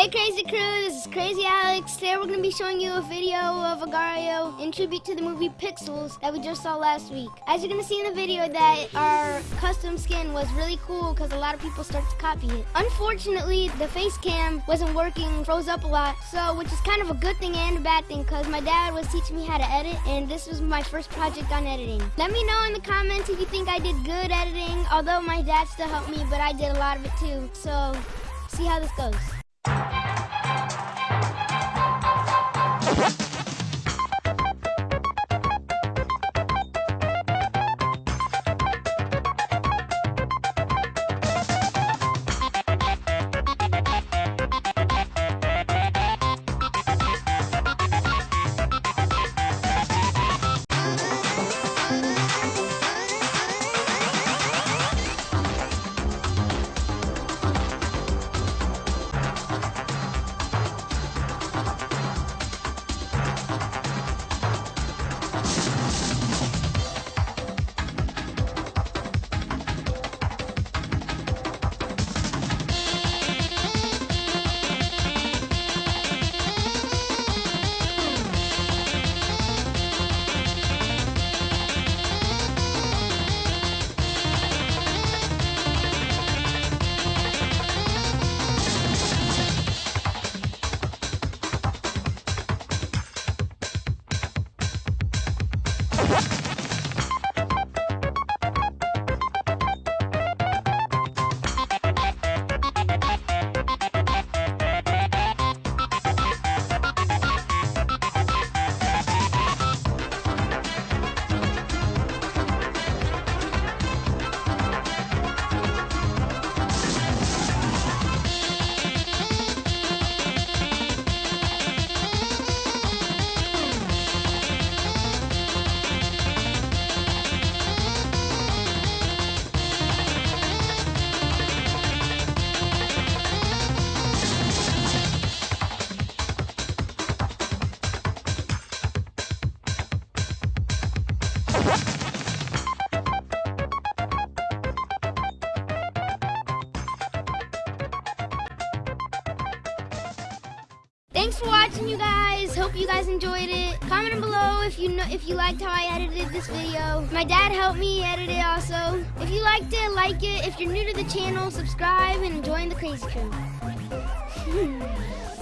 Hey Crazy Crew, this is Crazy Alex. Today we're going to be showing you a video of Agar.io in tribute to the movie Pixels that we just saw last week. As you're going to see in the video that our custom skin was really cool because a lot of people started to copy it. Unfortunately, the face cam wasn't working, froze up a lot, so which is kind of a good thing and a bad thing because my dad was teaching me how to edit and this was my first project on editing. Let me know in the comments if you think I did good editing, although my dad still helped me, but I did a lot of it too. So, see how this goes you you Thanks for watching, you guys. Hope you guys enjoyed it. Comment below if you know if you liked how I edited this video. My dad helped me edit it also. If you liked it, like it. If you're new to the channel, subscribe and join the Crazy Crew.